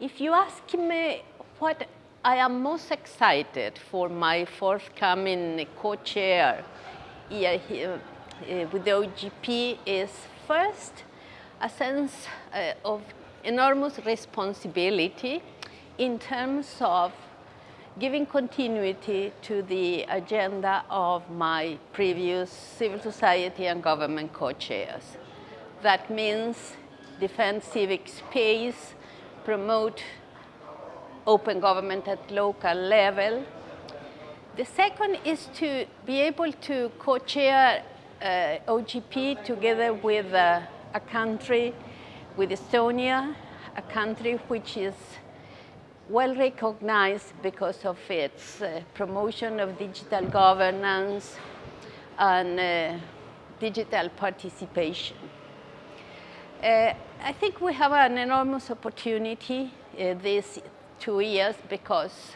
if you ask me what I am most excited for my forthcoming co-chair uh, with the OGP is first a sense uh, of enormous responsibility in terms of giving continuity to the agenda of my previous civil society and government co-chairs. That means defend civic space, promote open government at local level. The second is to be able to co-chair uh, OGP together with uh, a country, with Estonia, a country which is well recognized because of its uh, promotion of digital governance and uh, digital participation. Uh, I think we have an enormous opportunity uh, these two years because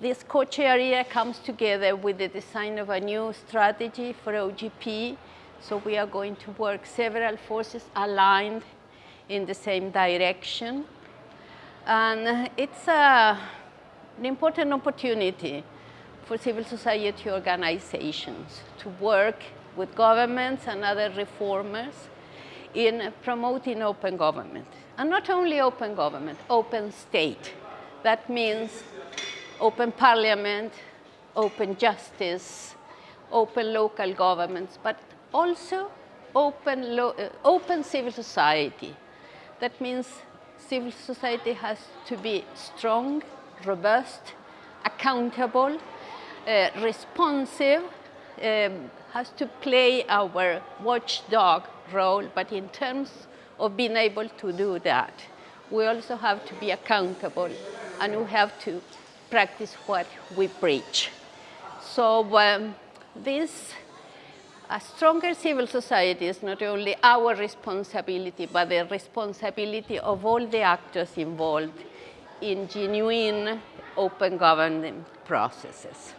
this co-chair year comes together with the design of a new strategy for OGP. So we are going to work several forces aligned in the same direction. And it's a, an important opportunity for civil society organizations to work with governments and other reformers in promoting open government. And not only open government, open state. That means open parliament, open justice, open local governments, but also open, uh, open civil society. That means civil society has to be strong, robust, accountable, uh, responsive, um, has to play our watchdog role, but in terms of being able to do that, we also have to be accountable and we have to practice what we preach. So um, this a stronger civil society is not only our responsibility, but the responsibility of all the actors involved in genuine open government processes.